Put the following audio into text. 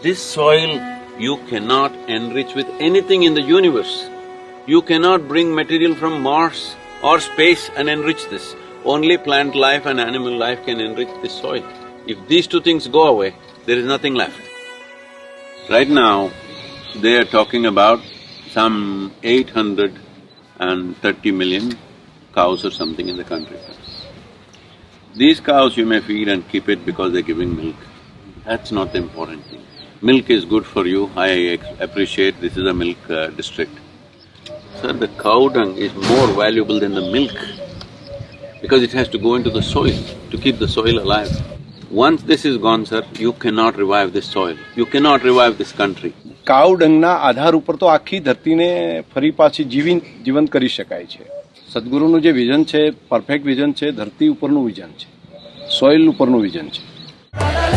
This soil you cannot enrich with anything in the universe. You cannot bring material from Mars or space and enrich this. Only plant life and animal life can enrich this soil. If these two things go away, there is nothing left. Right now, they are talking about some eight hundred and thirty million cows or something in the country. These cows you may feed and keep it because they're giving milk. That's not the important thing. Milk is good for you, I ex- appreciate this is a milk uh, district. Sir, the cow dung is more valuable than the milk because it has to go into the soil to keep the soil alive. Once this is gone, sir, you cannot revive this soil, you cannot revive this country. કાવ ડંગના આધાર ઉપર તો આખી ધરતીને ફરી પાછી જીવી જીવંત કરી શકાય છે સદગુરુનું જે વિઝન છે પરફેક્ટ વિઝન છે ધરતી ઉપરનું વિઝન છે સોઇલ ઉપરનું વિઝન છે